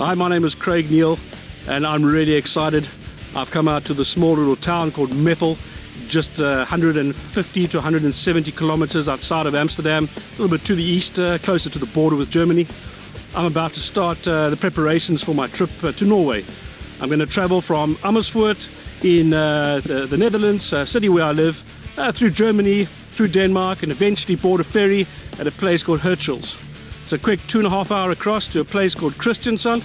Hi, my name is Craig Neal and I'm really excited. I've come out to the small little town called Meppel, just uh, 150 to 170 kilometers outside of Amsterdam, a little bit to the east, uh, closer to the border with Germany. I'm about to start uh, the preparations for my trip uh, to Norway. I'm going to travel from Amersfoort in uh, the, the, Netherlands, uh, city where I live, through Germany, through Denmark, and eventually board a ferry at a place called Hirtshals. It's a quick two and a half hour across to a place called Kristiansand,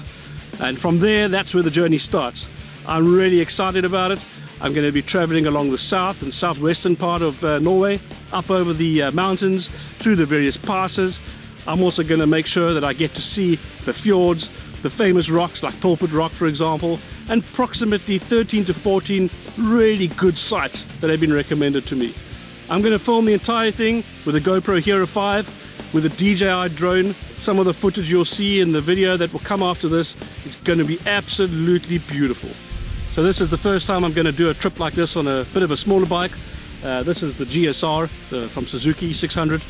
and from there, that's where the journey starts. I'm really excited about it. I'm going to be traveling along the south and southwestern part of uh, Norway, up over the uh, mountains, through the various passes. I'm also going to make sure that I get to see the fjords, the famous rocks like Pulpit Rock for example, and approximately 13 to 14 really good sites that have been recommended to me. I'm going to film the entire thing with a GoPro Hero 5 with a DJI drone. Some of the footage you'll see in the video that will come after this is going to be absolutely beautiful. So this is the first time I'm going to do a trip like this on a bit of a smaller bike. Uh, this is the GSR the, from Suzuki 600.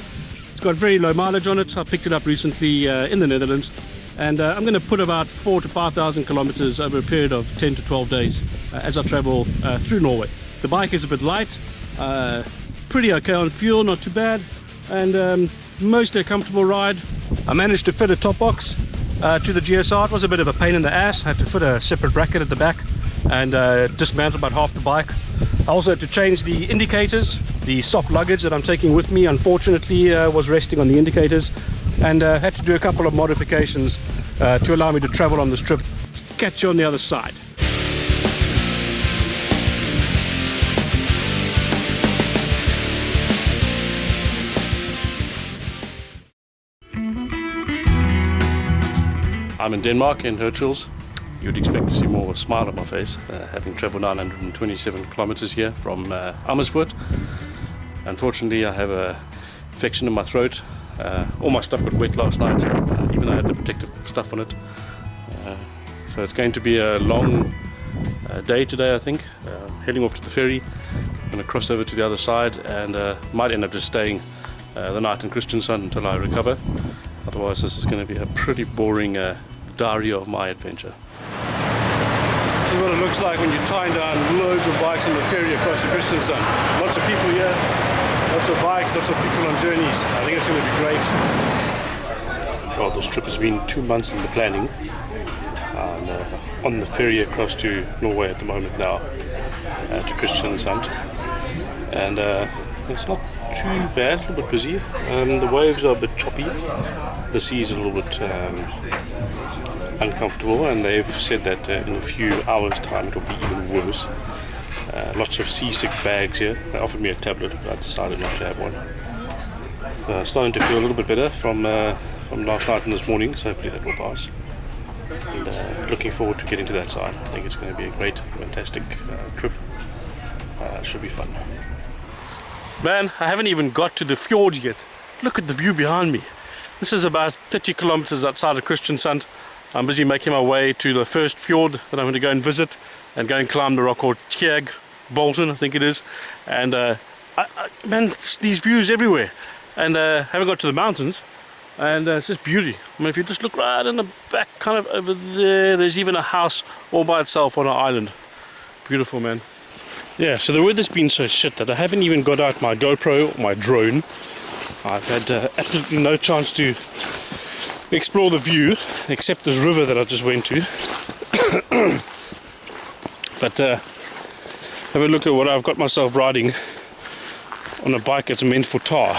It's got very low mileage on it. I picked it up recently uh, in the Netherlands and uh, I'm going to put about four to 5,000 kilometers over a period of 10 to 12 days uh, as I travel uh, through Norway. The bike is a bit light, uh, pretty okay on fuel, not too bad, and um, mostly a comfortable ride. I managed to fit a top box uh, to the GSR. It was a bit of a pain in the ass. I had to fit a separate bracket at the back and uh, dismantle about half the bike. I also had to change the indicators. The soft luggage that I'm taking with me unfortunately uh, was resting on the indicators and uh, had to do a couple of modifications uh, to allow me to travel on this trip. Catch you on the other side. I'm in Denmark in Hirtshals you'd expect to see more of a smile on my face, uh, having travelled 927 kilometres here from uh, Amersfoort. Unfortunately, I have a infection in my throat. Uh, all my stuff got wet last night, uh, even though I had the protective stuff on it. Uh, so it's going to be a long uh, day today, I think. heading off to the ferry, I'm going to cross over to the other side and might end up just staying the night in Kristiansand until I recover. Otherwise, this is going to be a pretty boring diary of my adventure This is what it looks like when you're tying down loads of bikes on the ferry across the Kristiansand. Lots of people here, lots of bikes, lots of people on journeys. I think it's going to be great. Well, this trip has been two months in the planning. And, uh, on the ferry across to Norway at the moment now, uh, to Kristiansand. And uh, it's not too bad, a little bit busy. Um, the waves are a bit choppy. The sea is a little bit um, uncomfortable and they've said that uh, in a few hours time it'll be even worse. Uh, lots of seasick bags here. They offered me a tablet but I decided not to have one. Uh, starting to feel a little bit better from uh, from last night and this morning so hopefully that will pass. And uh, looking forward to getting to that side. I think it's going to be a great, fantastic uh, trip. should be fun. Man, I haven't even got to the fjord yet. Look at the view behind me. This is about 30 kilometers outside of Kristiansand. I'm busy making my way to the first fjord that I'm going to go and visit and go and climb the rock called Tjerg Bolton, I think it is. And uh, I, I, man, these views everywhere. And uh, haven't got to the mountains. And uh, it's just beauty. I mean, if you just look right in the back, kind of over there, there's even a house all by itself on an island. Beautiful, man. Yeah, so the weather's been so shit that I haven't even got out my GoPro or my drone. I've had uh, absolutely no chance to explore the view, except this river that I just went to. but uh, have a look at what I've got myself riding on a bike that's meant for tar.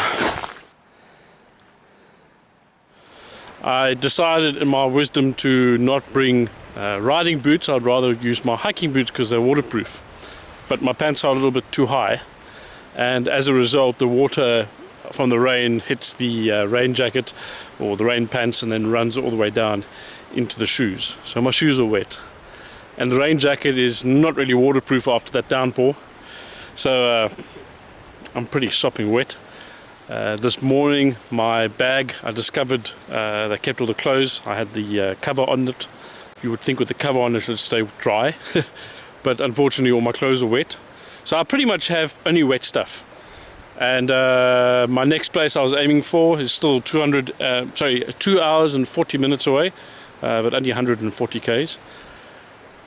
I decided in my wisdom to not bring uh, riding boots, I'd rather use my hiking boots because they're waterproof. But my pants are a little bit too high and as a result the water from the rain hits the uh, rain jacket or the rain pants and then runs all the way down into the shoes. So my shoes are wet. And the rain jacket is not really waterproof after that downpour. So uh, I'm pretty sopping wet. Uh, this morning my bag I discovered uh, that kept all the clothes. I had the uh, cover on it. You would think with the cover on it should stay dry. but unfortunately all my clothes are wet. So I pretty much have only wet stuff and uh, my next place I was aiming for is still 200 uh, sorry 2 hours and 40 minutes away uh, but only 140 k's.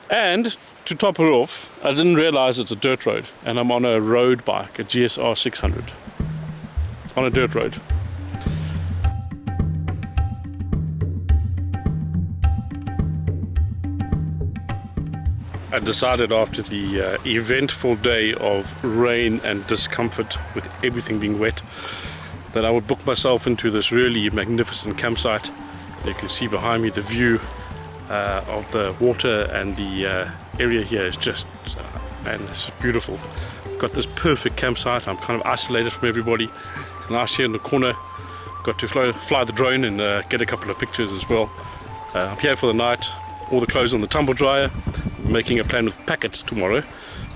And to top it off, I didn't realize it's a dirt road, and I'm on a road bike, a GSR 600, on a dirt road. I decided after the uh, eventful day of rain and discomfort with everything being wet that I would book myself into this really magnificent campsite. You can see behind me the view uh, of the water and the uh, area here is just, uh, man, it's beautiful. Got this perfect campsite. I'm kind of isolated from everybody. Nice here in the corner. Got to fly, fly the drone and uh, get a couple of pictures as well. Uh, I'm here for the night. All the clothes on the tumble dryer making a plan with packets tomorrow.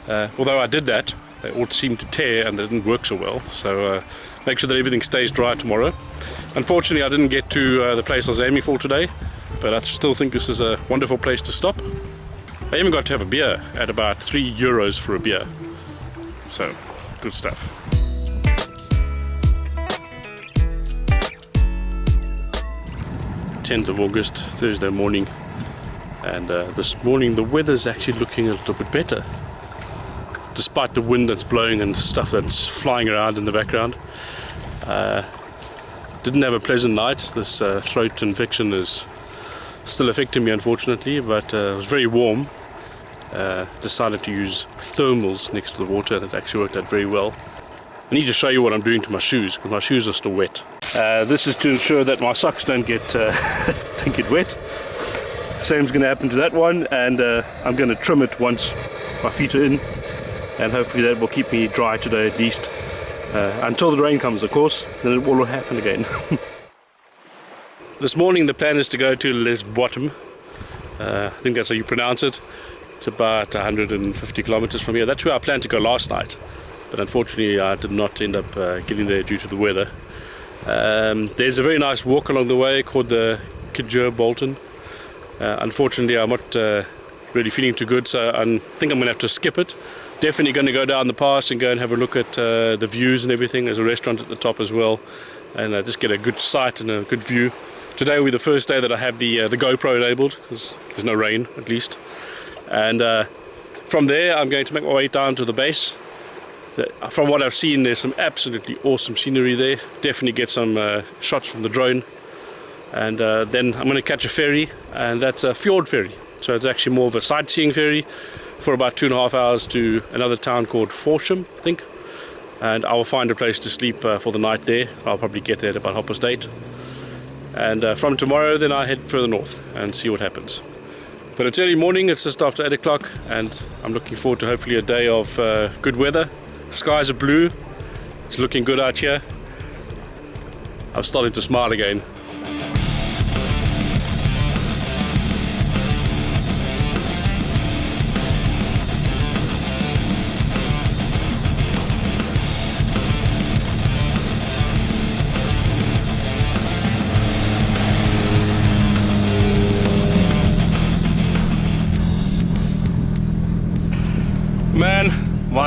Uh, although I did that, they all seemed to tear and they didn't work so well. So uh, make sure that everything stays dry tomorrow. Unfortunately, I didn't get to uh, the place I was aiming for today, but I still think this is a wonderful place to stop. I even got to have a beer at about three euros for a beer. So, good stuff. 10th of August, Thursday morning, and uh, this morning the weather's actually looking a little bit better despite the wind that's blowing and stuff that's flying around in the background. Uh, didn't have a pleasant night. This uh, throat infection is still affecting me unfortunately but uh, it was very warm. Uh, decided to use thermals next to the water. And it actually worked out very well. I need to show you what I'm doing to my shoes because my shoes are still wet. Uh, this is to ensure that my socks don't get don't get wet Same's going to happen to that one and uh, I'm going to trim it once my feet are in and hopefully that will keep me dry today at least uh, until the rain comes of course then it will happen again. this morning the plan is to go to Les Bottom uh, I think that's how you pronounce it. It's about 150 kilometers from here. That's where I planned to go last night but unfortunately I did not end up uh, getting there due to the weather. Um, there's a very nice walk along the way called the Kidger Bolton unfortunately, I'm not uh, really feeling too good, so I think I'm going to have to skip it. Definitely going to go down the pass and go and have a look at uh, the views and everything. There's a restaurant at the top as well, and uh, just get a good sight and a good view. Today will be the first day that I have the uh, the GoPro enabled because there's no rain at least. And uh, from there, I'm going to make my way down to the base. From what I've seen, there's some absolutely awesome scenery there. Definitely get some shots from the drone and uh, then I'm going to catch a ferry and that's a fjord ferry. So it's actually more of a sightseeing ferry for about two and a half hours to another town called Forsham I think. And I will find a place to sleep uh, for the night there. I'll probably get there at about half past eight. And uh, from tomorrow then I head further north and see what happens. But it's early morning it's just after 8 o'clock and I'm looking forward to hopefully a day of uh, good weather. The skies are blue. It's looking good out here. I'm starting to smile again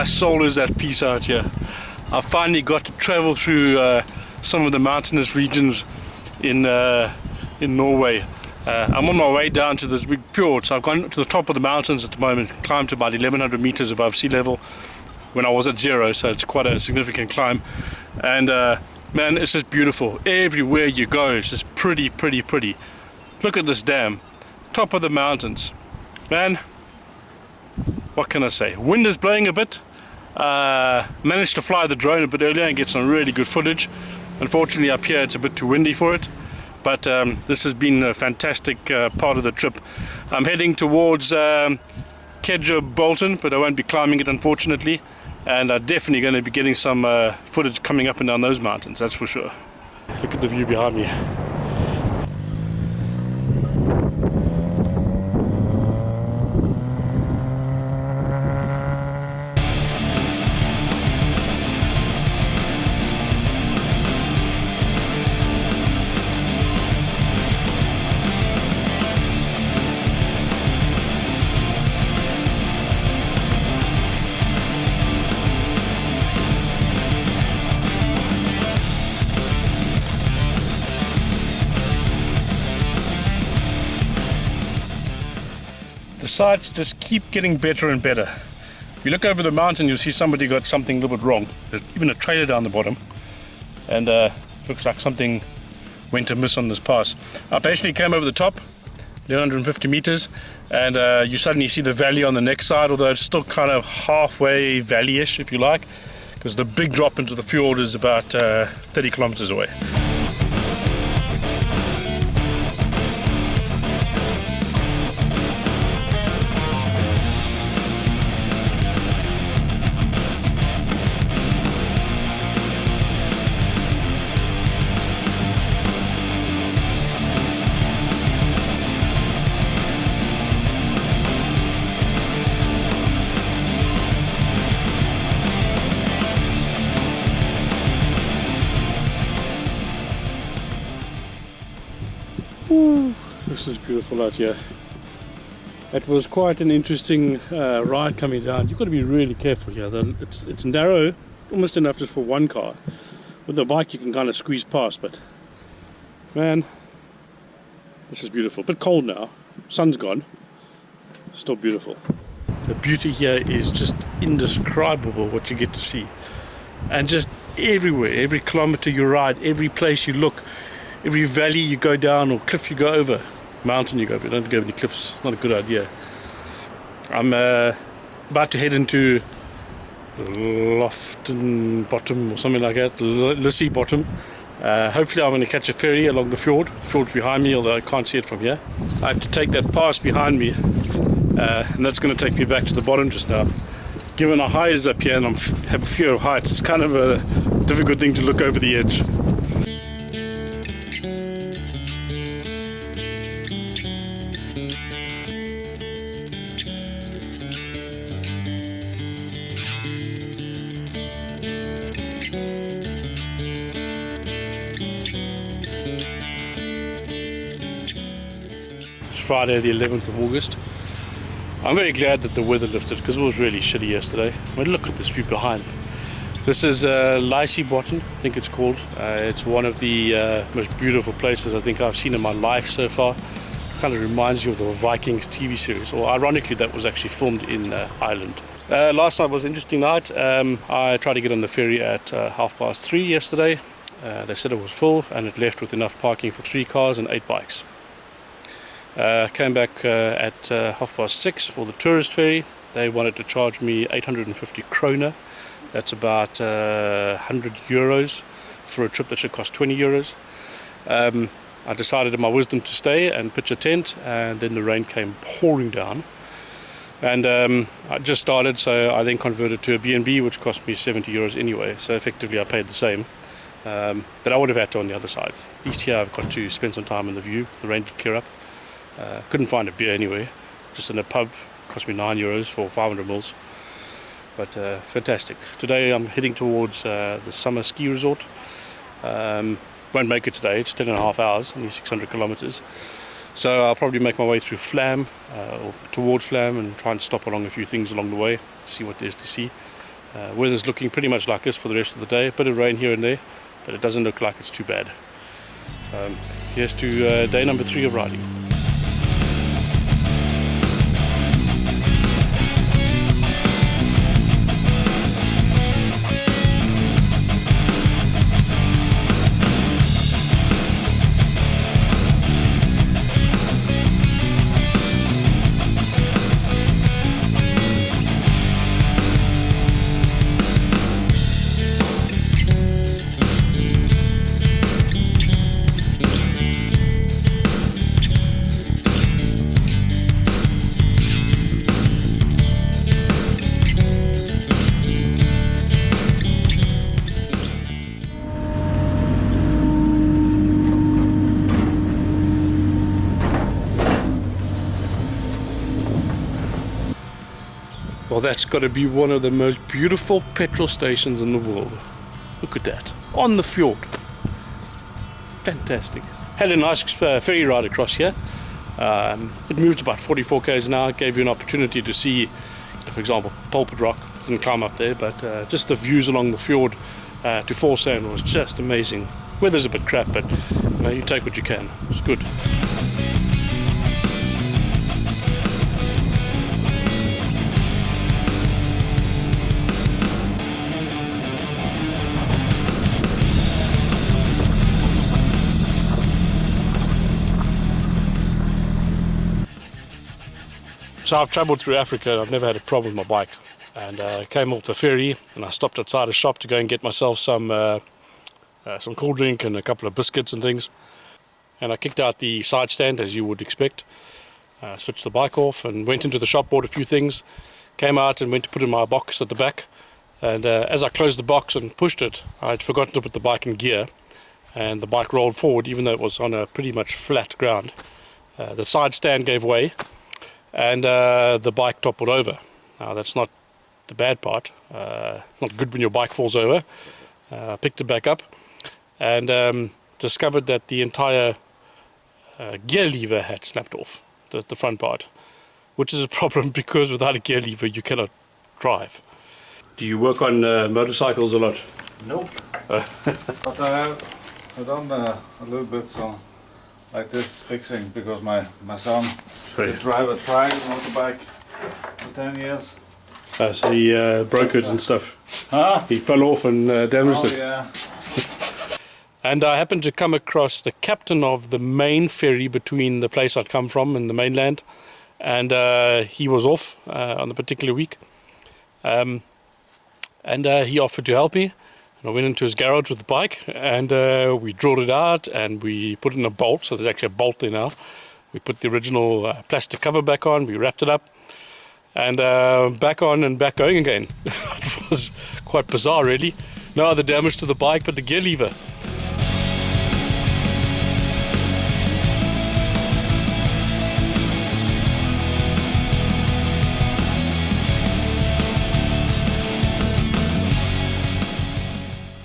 soul is at peace out here. I finally got to travel through uh, some of the mountainous regions in uh, in Norway. Uh, I'm on my way down to this big fjord, so I've gone to the top of the mountains at the moment, climbed to about 1100 meters above sea level when I was at zero, so it's quite a significant climb. And uh, man, it's just beautiful. Everywhere you go, it's just pretty, pretty, pretty. Look at this dam, top of the mountains. Man, what can I say? Wind is blowing a bit, uh, managed to fly the drone a bit earlier and get some really good footage. Unfortunately up here it's a bit too windy for it. But um, this has been a fantastic uh, part of the trip. I'm heading towards um, Kedger Bolton, but I won't be climbing it unfortunately. And I'm definitely going to be getting some uh, footage coming up and down those mountains, that's for sure. Look at the view behind me. Sights just keep getting better and better. If you look over the mountain, you'll see somebody got something a little bit wrong. There's even a trailer down the bottom, and uh, looks like something went amiss on this pass. I basically came over the top, 150 meters, and uh, you suddenly see the valley on the next side, although it's still kind of halfway valley-ish, if you like, because the big drop into the fjord is about uh, 30 kilometers away. This is beautiful out here. It was quite an interesting uh, ride coming down. You've got to be really careful here. It's, it's narrow, almost enough just for one car. With a bike you can kind of squeeze past, but man, this is beautiful. A Bit cold now, sun's gone, still beautiful. The beauty here is just indescribable what you get to see. And just everywhere, every kilometer you ride, every place you look, every valley you go down or cliff you go over, mountain you go over, don't go any cliffs, not a good idea. I'm uh, about to head into Lofton Bottom or something like that, Lissy Bottom. Uh, hopefully I'm going to catch a ferry along the fjord, fjord behind me, although I can't see it from here. I have to take that pass behind me, uh, and that's going to take me back to the bottom just now. Given our height is up here and I have a fear of heights, it's kind of a difficult thing to look over the edge. Friday the 11th of August. I'm very glad that the weather lifted because it was really shitty yesterday. I mean, look at this view behind. This is uh, Lysy Bottom, I think it's called. Uh, it's one of the uh, most beautiful places I think I've seen in my life so far. Kind of reminds you of the Vikings TV series, or ironically, that was actually filmed in uh, Ireland. Uh, last night was an interesting night. Um, I tried to get on the ferry at uh, half past three yesterday. Uh, they said it was full and it left with enough parking for three cars and eight bikes. Uh, came back uh, at uh, half past six for the tourist ferry. They wanted to charge me 850 kroner. That's about 100 uh, euros for a trip that should cost 20 euros. Um, I decided in my wisdom to stay and pitch a tent and then the rain came pouring down. And um, I just started so I then converted to a B&B which cost me 70 euros anyway. So effectively I paid the same. Um, but I would have had to on the other side. At least here I've got to spend some time in the view. The rain did clear up. Uh, couldn't find a beer anywhere, just in a pub. Cost me nine euros for 500 mils. But uh, fantastic. Today I'm heading towards uh, the summer ski resort. Um, won't make it today. It's 10 and a half hours, only 600 kilometers. So I'll probably make my way through Flam uh, or towards Flam and try and stop along a few things along the way, see what there's to see. Uh, weather's looking pretty much like this for the rest of the day. A bit of rain here and there, but it doesn't look like it's too bad. Um, here's to uh, day number three of riding. Well, that's got to be one of the most beautiful petrol stations in the world. Look at that. On the fjord. Fantastic. Had a nice uh, ferry ride across here. Um, it moved about 44 k's an hour. Gave you an opportunity to see, for example, Pulpit Rock. Didn't climb up there, but uh, just the views along the fjord uh, to Folsand was just amazing. Weather's a bit crap, but you, know, you take what you can. It's good. So I've travelled through Africa and I've never had a problem with my bike. And uh, I came off the ferry and I stopped outside a shop to go and get myself some uh, uh, some cool drink and a couple of biscuits and things. And I kicked out the side stand as you would expect. Uh, switched the bike off and went into the shop, bought a few things, came out and went to put in my box at the back. And uh, as I closed the box and pushed it, I'd forgotten to put the bike in gear. And the bike rolled forward, even though it was on a pretty much flat ground. Uh, the side stand gave way and uh, the bike toppled over. Now, that's not the bad part. Uh, not good when your bike falls over. Uh, I picked it back up and um, discovered that the entire uh, gear lever had snapped off, the, the front part, which is a problem because without a gear lever you cannot drive. Do you work on uh, motorcycles a lot? Nope. but I have I've done uh, a little bit so like this fixing because my my son Right. the driver tried a motorbike for 10 years. Uh, so he uh, broke it and stuff. Huh? He fell off and uh, damaged Oh it. yeah. And I happened to come across the captain of the main ferry between the place I'd come from and the mainland. And uh, he was off uh, on the particular week. Um, and uh, he offered to help me. And I went into his garage with the bike and uh, we drilled it out and we put it in a bolt. So there's actually a bolt there now. We put the original uh, plastic cover back on, we wrapped it up, and uh, back on and back going again. it was quite bizarre, really. No other damage to the bike but the gear lever.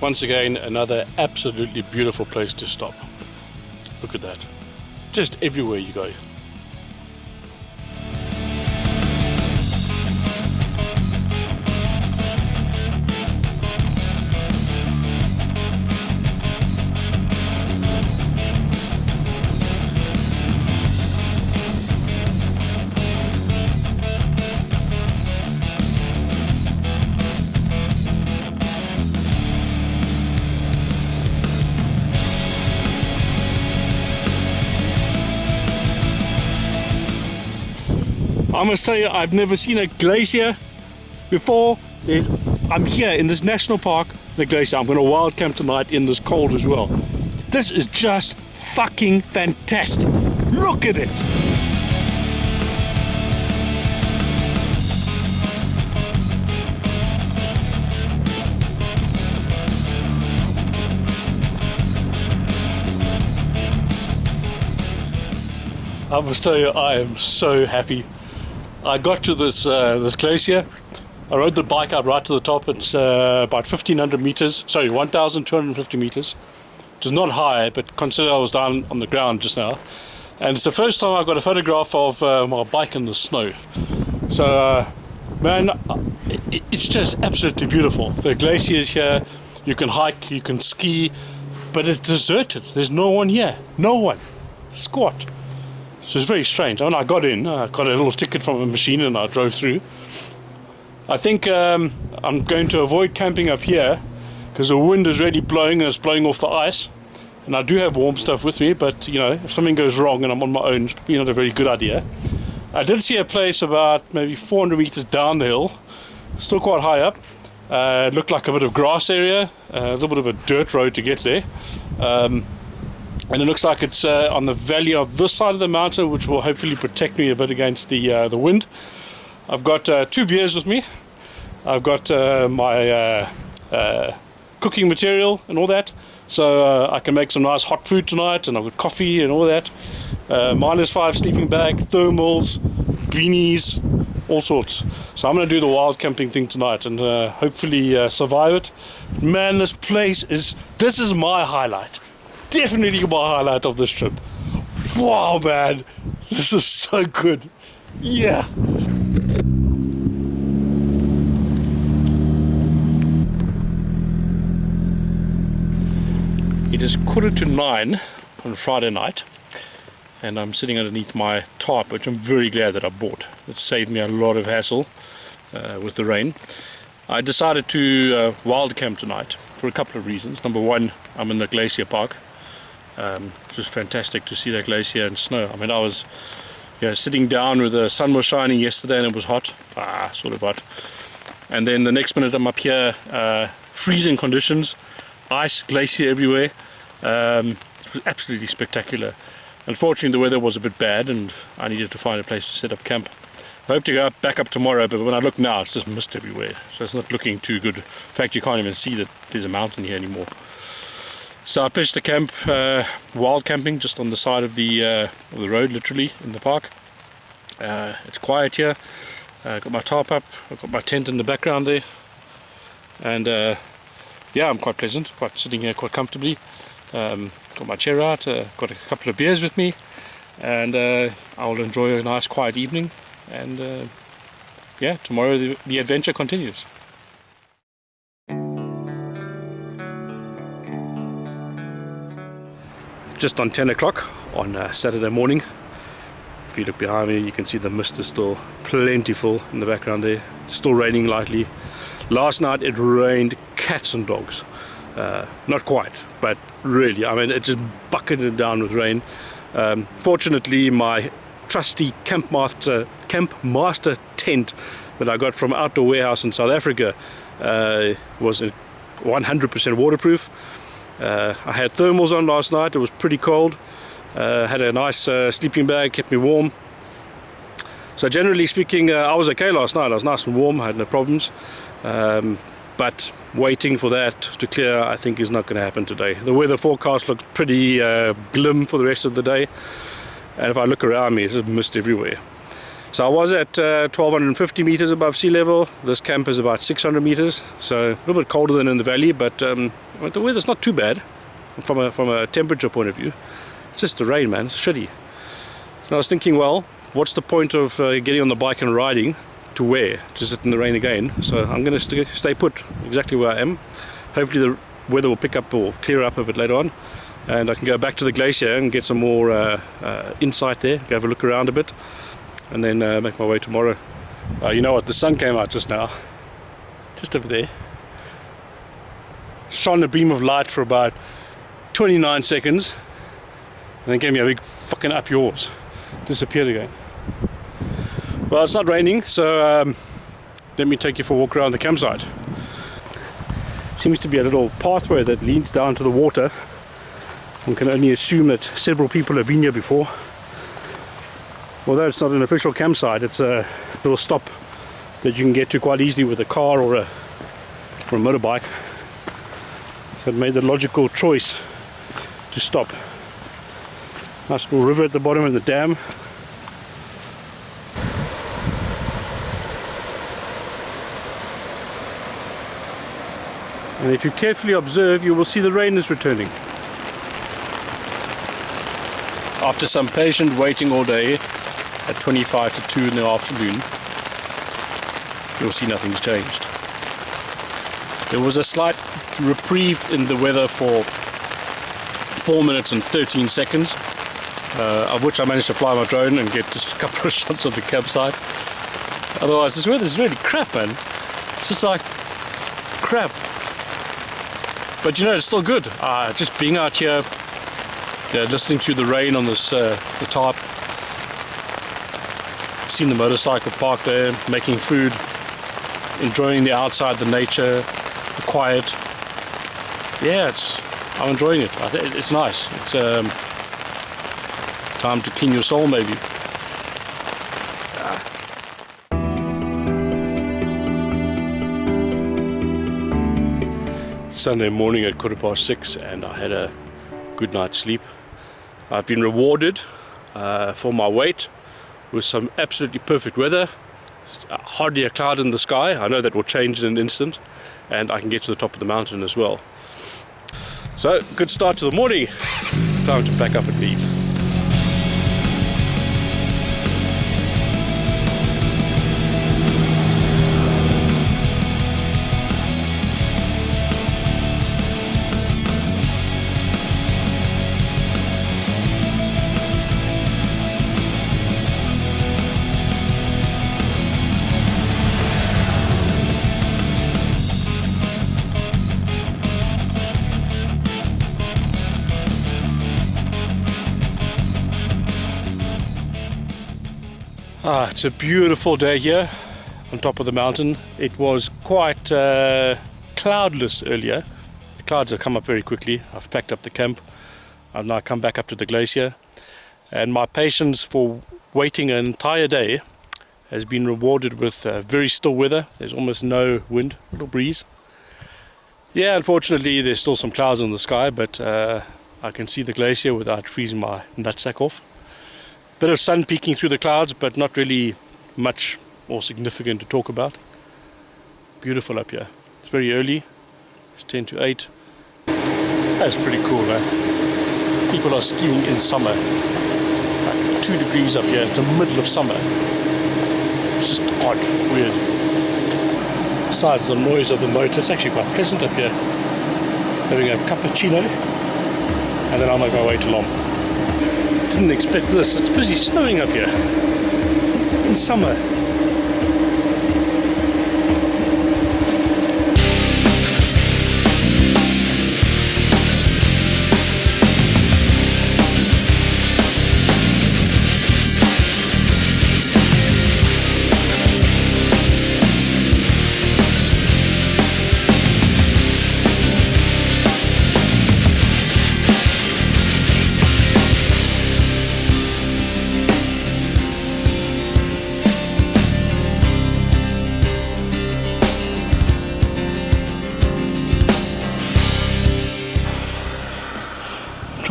Once again, another absolutely beautiful place to stop. Look at that. Just everywhere you go. I must tell you, I've never seen a glacier before. There's, I'm here in this national park, the glacier. I'm going to wild camp tonight in this cold as well. This is just fucking fantastic. Look at it. I must tell you, I am so happy. I got to this uh, this glacier. I rode the bike up right to the top. It's uh, about 1,500 meters. Sorry, 1,250 meters. Is not high, but consider I was down on the ground just now. And it's the first time I've got a photograph of uh, my bike in the snow. So, uh, man, it, it's just absolutely beautiful. The glacier is here. You can hike, you can ski, but it's deserted. There's no one here. No one. Squat. So it's very strange. When I got in, I got a little ticket from a machine and I drove through. I think um, I'm going to avoid camping up here because the wind is really blowing and it's blowing off the ice. And I do have warm stuff with me, but you know, if something goes wrong and I'm on my own, it's probably not a very good idea. I did see a place about maybe 400 meters down the hill, still quite high up. Uh, it looked like a bit of grass area, uh, a little bit of a dirt road to get there. Um, and it looks like it's uh, on the valley of this side of the mountain, which will hopefully protect me a bit against the uh, the wind. I've got uh, two beers with me. I've got uh, my uh, uh, cooking material and all that, so I can make some nice hot food tonight. And I've got coffee and all that. Minus five sleeping bag, thermals, beanies, all sorts. So I'm going to do the wild camping thing tonight and hopefully survive it. Man, this place is this is my highlight definitely my highlight of this trip. Wow, man, this is so good. Yeah. It is quarter to nine on Friday night, and I'm sitting underneath my tarp, which I'm very glad that I bought. It saved me a lot of hassle uh, with the rain. I decided to uh, wild camp tonight for a couple of reasons. Number one, I'm in the glacier park. Um, it was fantastic to see that glacier and snow. I mean, I was you know, sitting down where the sun was shining yesterday and it was hot, ah, sort of hot. And then the next minute I'm up here, uh, freezing conditions, ice, glacier everywhere. Um, it was absolutely spectacular. Unfortunately, the weather was a bit bad and I needed to find a place to set up camp. I hope to go up, back up tomorrow, but when I look now, it's just mist everywhere. So it's not looking too good. In fact, you can't even see that there's a mountain here anymore. So I pitched a camp, uh, wild camping, just on the side of the, uh, of the road, literally, in the park. Uh, it's quiet here. Uh, got my tarp up, I've got my tent in the background there. And uh, yeah, I'm quite pleasant, quite sitting here quite comfortably. Um, got my chair out, uh, got a couple of beers with me. And I'll enjoy a nice quiet evening and yeah, tomorrow the, the adventure continues. Just on 10 o'clock on uh, Saturday morning. If you look behind me, you can see the mist is still plentiful in the background there. Still raining lightly. Last night it rained cats and dogs. Uh, not quite, but really, I mean, it just bucketed down with rain. Um, fortunately, my trusty Camp Master, Camp Master tent that I got from Outdoor Warehouse in South Africa uh, was 100% waterproof. Uh, I had thermals on last night, it was pretty cold. Uh, had a nice uh, sleeping bag, kept me warm. So generally speaking, uh, I was okay last night. I was nice and warm, I had no problems. Um, but waiting for that to clear I think is not going to happen today. The weather forecast looks pretty uh, glim for the rest of the day and if I look around me, there's mist everywhere. So I was at uh, 1250 meters above sea level. This camp is about 600 meters, so a little bit colder than in the valley, but um, the weather's not too bad from a, from a temperature point of view. It's just the rain, man. It's shitty. So I was thinking, well, what's the point of uh, getting on the bike and riding to where? To sit in the rain again. So I'm going to st stay put exactly where I am. Hopefully the weather will pick up or clear up a bit later on and I can go back to the glacier and get some more uh, uh, insight there, go have a look around a bit and then uh, make my way tomorrow. Uh, you know what, the sun came out just now, just over there. Shone a beam of light for about 29 seconds and then gave me a big fucking up yours. Disappeared again. Well, it's not raining, so um, let me take you for a walk around the campsite. Seems to be a little pathway that leads down to the water one can only assume that several people have been here before. Although it's not an official campsite, it's a little stop that you can get to quite easily with a car or a, or a motorbike. So made the logical choice to stop. Nice little river at the bottom of the dam. And if you carefully observe, you will see the rain is returning. After some patient waiting all day at 25 to 2 in the afternoon, you'll see nothing's changed. There was a slight reprieve in the weather for 4 minutes and 13 seconds, uh, of which I managed to fly my drone and get just a couple of shots of the campsite. Otherwise, this weather is really crap, man. It's just like crap. But you know, it's still good. Uh, just being out here, yeah, listening to the rain on this uh, the tarp. Seen the motorcycle parked there, making food, enjoying the outside, the nature, quiet. Yeah, it's I'm enjoying it. It's nice. It's um, time to clean your soul, maybe. Sunday morning at quarter past six, and I had a good night's sleep. I've been rewarded uh, for my wait with some absolutely perfect weather. Hardly a cloud in the sky. I know that will change in an instant and I can get to the top of the mountain as well. So, good start to the morning. Time to pack up and leave. Ah, it's a beautiful day here on top of the mountain. It was quite uh, cloudless earlier. The clouds have come up very quickly. I've packed up the camp. I've now come back up to the glacier. And my patience for waiting an entire day has been rewarded with uh, very still weather. There's almost no wind, a little breeze. Yeah, unfortunately there's still some clouds in the sky, but uh, I can see the glacier without freezing my nutsack off. Bit of sun peeking through the clouds, but not really much more significant to talk about. Beautiful up here. It's very early. It's 10 to 8. That's pretty cool, man. People are skiing in summer. Like 2 degrees up here. It's the middle of summer. It's just odd, weird. Besides the noise of the motor, it's actually quite pleasant up here. Having a cappuccino. And then I'll make my way to Lom didn't expect this. It's busy snowing up here in summer.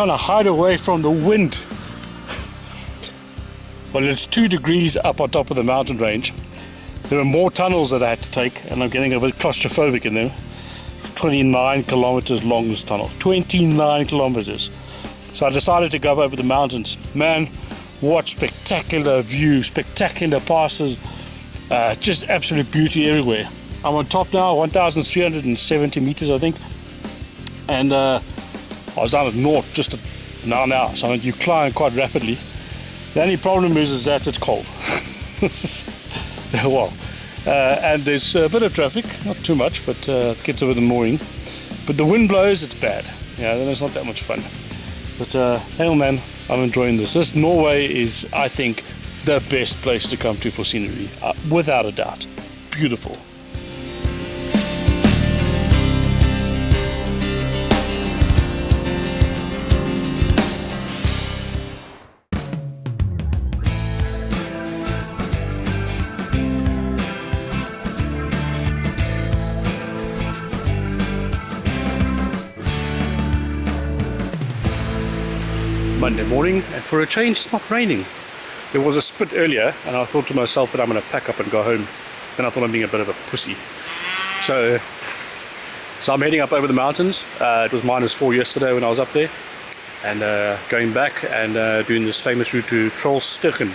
Trying to hide away from the wind. Well, it's two degrees up on top of the mountain range. There are more tunnels that I had to take, and I'm getting a bit claustrophobic in them. 29 kilometers long this tunnel. 29 kilometers. So I decided to go over the mountains. Man, what spectacular view, spectacular passes, uh, just absolute beauty everywhere. I'm on top now, 1,370 meters, I think. And uh, I was down at naught just now now, so you climb quite rapidly. The only problem is, is that it's cold. well, uh, and there's a bit of traffic, not too much, but uh, it gets a bit annoying. But the wind blows, it's bad. Yeah, then it's not that much fun. But uh, hell man, I'm enjoying this. This Norway is, I think, the best place to come to for scenery, uh, without a doubt. Beautiful. Morning and for a change it's not raining. There was a spit earlier and I thought to myself that I'm going to pack up and go home. Then I thought I'm being a bit of a pussy. So, so I'm heading up over the mountains. Uh, it was minus four yesterday when I was up there. And uh, going back and uh, doing this famous route to Trollstigen.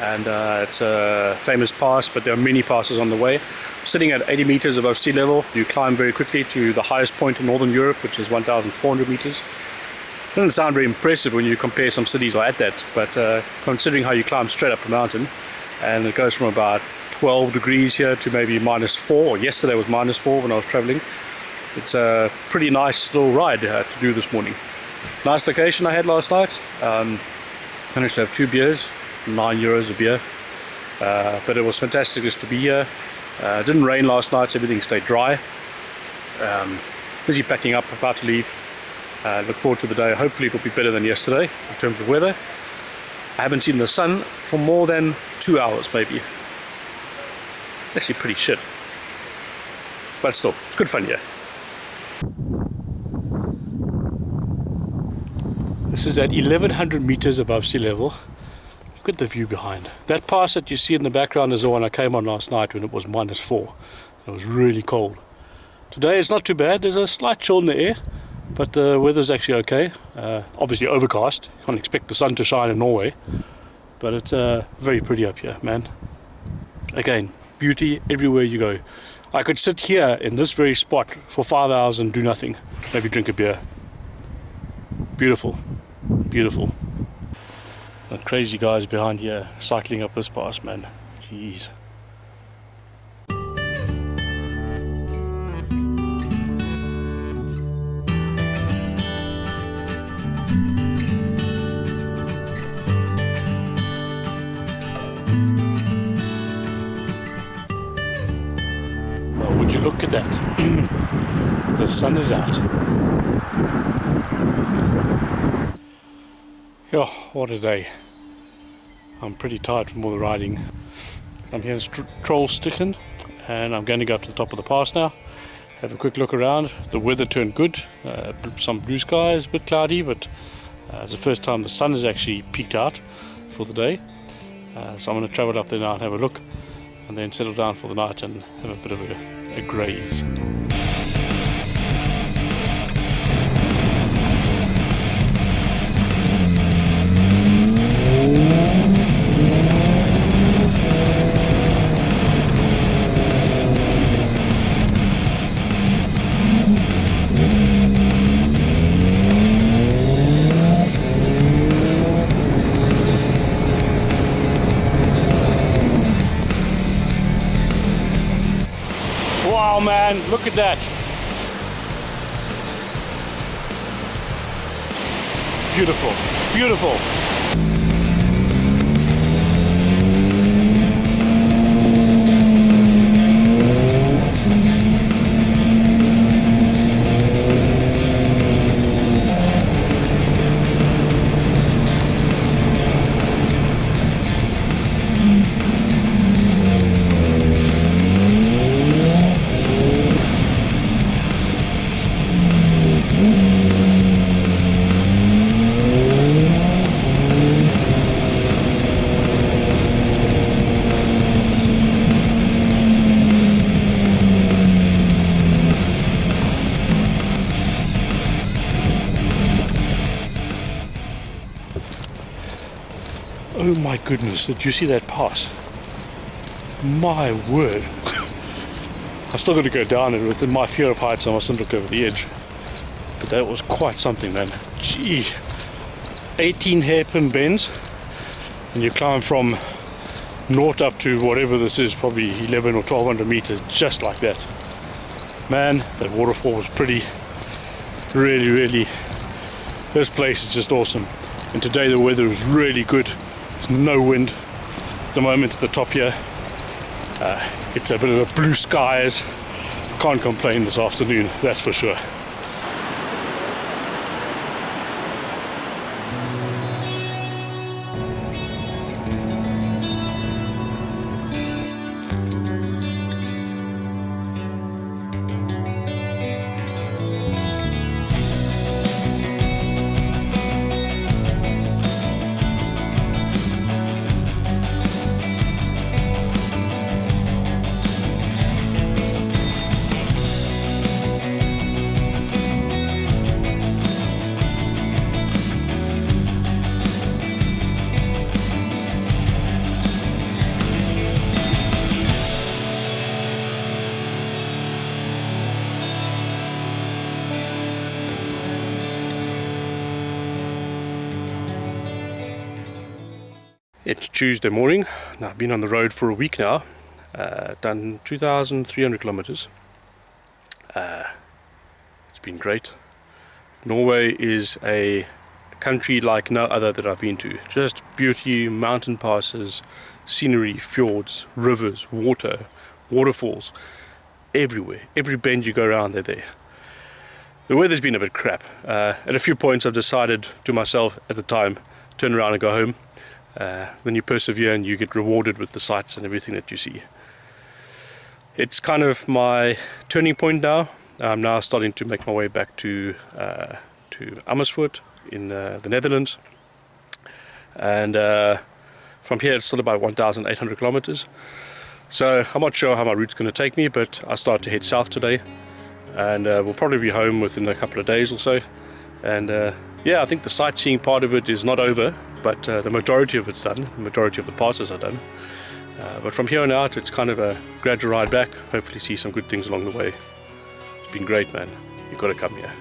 And uh, it's a famous pass, but there are many passes on the way. Sitting at 80 meters above sea level, you climb very quickly to the highest point in northern Europe, which is 1,400 meters. Doesn't sound very impressive when you compare some cities like that, but uh, considering how you climb straight up a mountain, and it goes from about 12 degrees here to maybe minus 4, yesterday was minus 4 when I was traveling. It's a pretty nice little ride uh, to do this morning. Nice location I had last night. Um, managed to have two beers, 9 euros a beer. Uh, but it was fantastic just to be here. Uh, didn't rain last night, so everything stayed dry. Um, busy packing up, about to leave. Uh, look forward to the day. Hopefully it will be better than yesterday in terms of weather. I haven't seen the sun for more than two hours maybe. It's actually pretty shit. But still, it's good fun, yeah. This is at 1100 meters above sea level. Look at the view behind. That pass that you see in the background is the one I came on last night when it was minus four. It was really cold. Today it's not too bad. There's a slight chill in the air. But the weather's actually okay. Uh, obviously overcast. You can't expect the sun to shine in Norway. But it's uh, very pretty up here, man. Again, beauty everywhere you go. I could sit here in this very spot for five hours and do nothing. Maybe drink a beer. Beautiful. Beautiful. The crazy guys behind here cycling up this pass, man. Jeez. That. the sun is out. Oh, what a day. I'm pretty tired from all the riding. I'm here in St Trollstigen and I'm going to go up to the top of the pass now. Have a quick look around. The weather turned good. Uh, some blue skies, a bit cloudy, but uh, it's the first time the sun has actually peeked out for the day. Uh, so I'm going to travel up there now and have a look and then settle down for the night and have a bit of a, a man, look at that. Beautiful, beautiful. Did you see that pass? My word. I still got to go down and with my fear of heights I mustn't look over the edge. But that was quite something man. Gee. 18 hairpin bends and you climb from naught up to whatever this is, probably 11 or 1200 meters, just like that. Man, that waterfall was pretty, really, really, this place is just awesome. And today the weather is really good no wind at the moment at the top here. Uh, it's a bit of a blue skies. Can't complain this afternoon, that's for sure. It's Tuesday morning. Now, I've been on the road for a week now, uh, done 2,300 kilometers. Uh, it's been great. Norway is a country like no other that I've been to. Just beauty, mountain passes, scenery, fjords, rivers, water, waterfalls, everywhere. Every bend you go around, they're there. The weather's been a bit crap. Uh, at a few points I've decided to myself at the time, turn around and go home uh, when you persevere and you get rewarded with the sights and everything that you see. It's kind of my turning point now. I'm now starting to make my way back to uh, to Amersfoort in uh, the Netherlands, and uh, from here it's still about 1,800 kilometers. So I'm not sure how my route's going to take me, but I start to head south today, and uh, we'll probably be home within a couple of days or so. And uh, yeah, I think the sightseeing part of it is not over but uh, the majority of it's done, the majority of the passes are done. Uh, but from here on out, it's kind of a gradual ride back, hopefully see some good things along the way. It's been great, man. You've got to come here.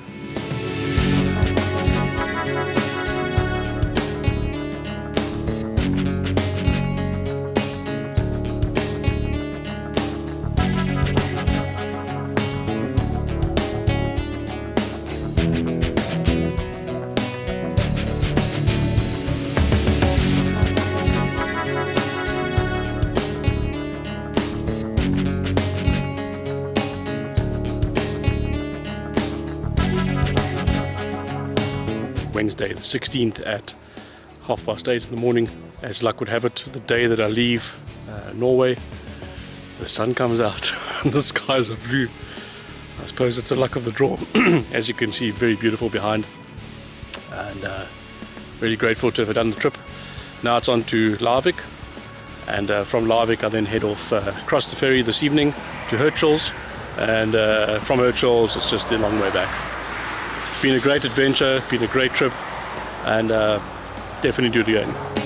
The 16th at half past eight in the morning. As luck would have it, the day that I leave uh, Norway, the sun comes out and the skies are blue. I suppose it's the luck of the draw. As you can see, very beautiful behind. And uh, really grateful to have done the trip. Now it's on to Larvik. And uh, from Larvik, I then head off uh, across the ferry this evening to Hirtshals. And uh, from Hirtshals, it's just a long way back. Been a great adventure, been a great trip, and uh, definitely do it again.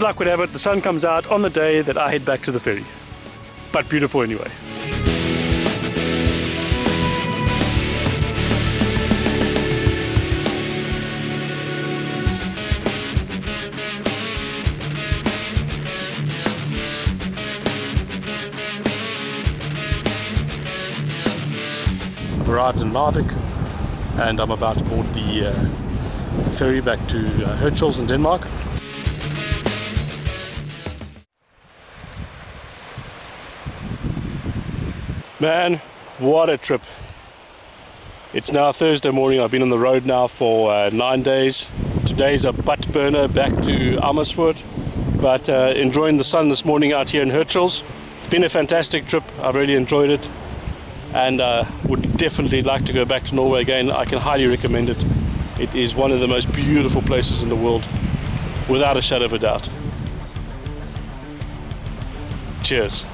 As luck would have it, the sun comes out on the day that I head back to the ferry. But beautiful anyway. I've arrived in Larvik and I'm about to board the, uh, ferry back to uh, in Denmark. Man, what a trip. It's now Thursday morning. I've been on the road now for uh, nine days. Today's a butt burner back to Amersfoort, but uh, enjoying the sun this morning out here in Hirtshals. It's been a fantastic trip. I've really enjoyed it and uh, would definitely like to go back to Norway again. I can highly recommend it. It is one of the most beautiful places in the world, without a shadow of a doubt. Cheers.